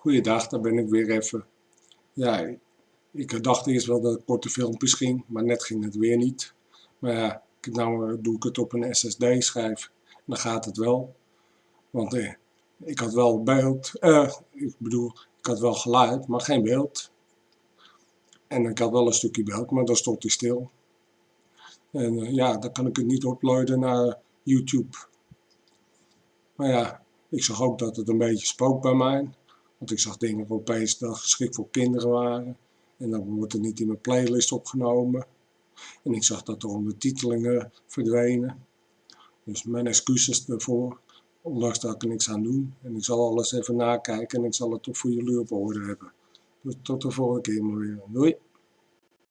Goeiedag, daar ben ik weer even. Ja, ik dacht eerst wel dat het korte filmpjes ging, maar net ging het weer niet. Maar ja, nou doe ik het op een SSD-schijf. Dan gaat het wel. Want eh, ik had wel beeld, eh, ik bedoel, ik had wel geluid, maar geen beeld. En ik had wel een stukje beeld, maar dan stond hij stil. En eh, ja, dan kan ik het niet uploaden naar YouTube. Maar ja, ik zag ook dat het een beetje spook bij mij. Want ik zag dingen opeens dat geschikt voor kinderen waren. En dan wordt het niet in mijn playlist opgenomen. En ik zag dat de ondertitelingen verdwenen. Dus mijn excuses daarvoor. Ondanks dat ik er niks aan doe. En ik zal alles even nakijken en ik zal het toch voor jullie op orde hebben. Dus tot de volgende keer maar weer. Doei!